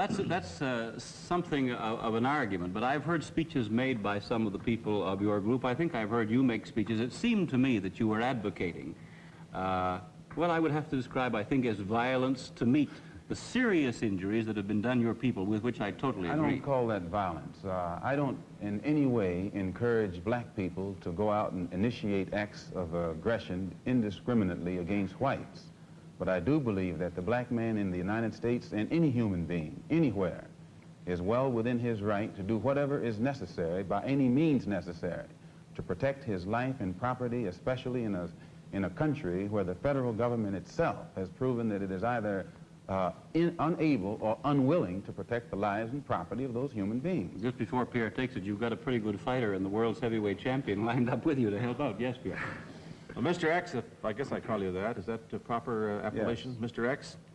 That's, that's uh, something of, of an argument, but I've heard speeches made by some of the people of your group. I think I've heard you make speeches. It seemed to me that you were advocating, uh, what I would have to describe, I think, as violence to meet the serious injuries that have been done your people, with which I totally agree. I don't call that violence. Uh, I don't in any way encourage black people to go out and initiate acts of aggression indiscriminately against whites. But I do believe that the black man in the United States and any human being, anywhere, is well within his right to do whatever is necessary, by any means necessary, to protect his life and property, especially in a, in a country where the federal government itself has proven that it is either uh, in, unable or unwilling to protect the lives and property of those human beings. Just before Pierre takes it, you've got a pretty good fighter and the world's heavyweight champion lined up with you to help out. Yes, Pierre. Well, Mr. X, if I guess I call you that, is that the proper uh, appellation? Mr. X,